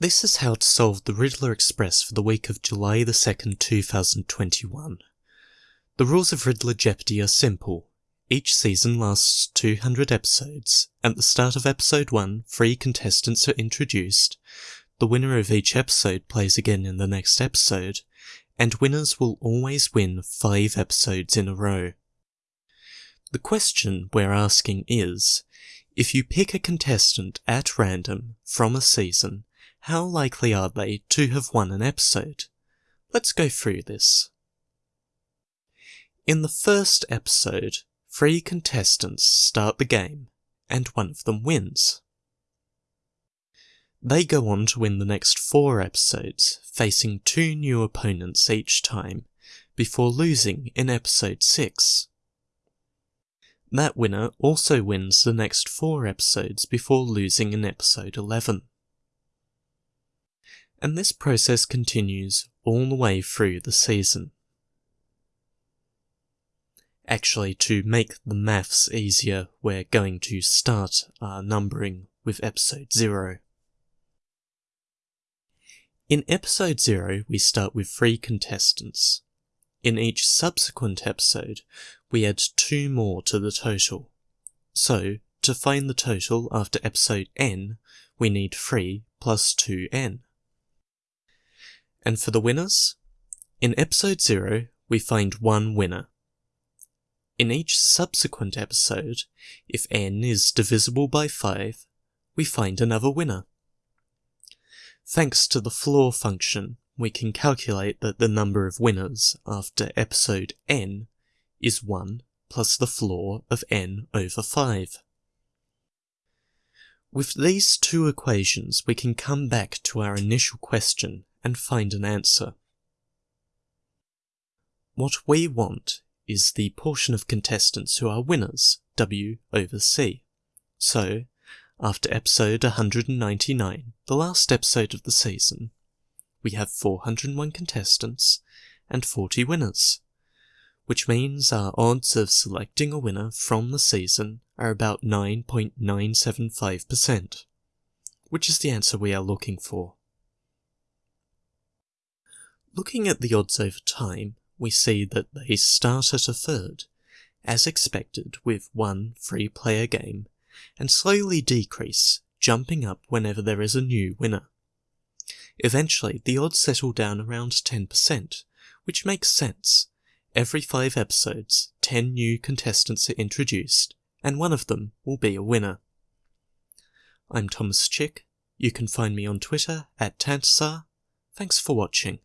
This is how to solve the Riddler Express for the week of July the 2nd, 2021. The rules of Riddler Jeopardy are simple. Each season lasts 200 episodes. At the start of episode 1, three contestants are introduced. The winner of each episode plays again in the next episode, and winners will always win 5 episodes in a row. The question we're asking is, if you pick a contestant at random from a season, how likely are they to have won an episode? Let's go through this. In the first episode, three contestants start the game, and one of them wins. They go on to win the next four episodes, facing two new opponents each time, before losing in episode 6. That winner also wins the next four episodes before losing in episode 11 and this process continues all the way through the season. Actually, to make the maths easier, we're going to start our numbering with episode 0. In episode 0, we start with three contestants. In each subsequent episode, we add two more to the total. So, to find the total after episode n, we need 3 plus 2n. And for the winners? In episode 0, we find one winner. In each subsequent episode, if n is divisible by 5, we find another winner. Thanks to the floor function, we can calculate that the number of winners after episode n is 1 plus the floor of n over 5. With these two equations, we can come back to our initial question and find an answer. What we want is the portion of contestants who are winners, W over C. So, after episode 199, the last episode of the season, we have 401 contestants and 40 winners, which means our odds of selecting a winner from the season are about 9.975%, which is the answer we are looking for. Looking at the odds over time, we see that they start at a third, as expected with one free player game, and slowly decrease, jumping up whenever there is a new winner. Eventually, the odds settle down around 10%, which makes sense. Every five episodes, 10 new contestants are introduced, and one of them will be a winner. I'm Thomas Chick. You can find me on Twitter at Tantasar. Thanks for watching.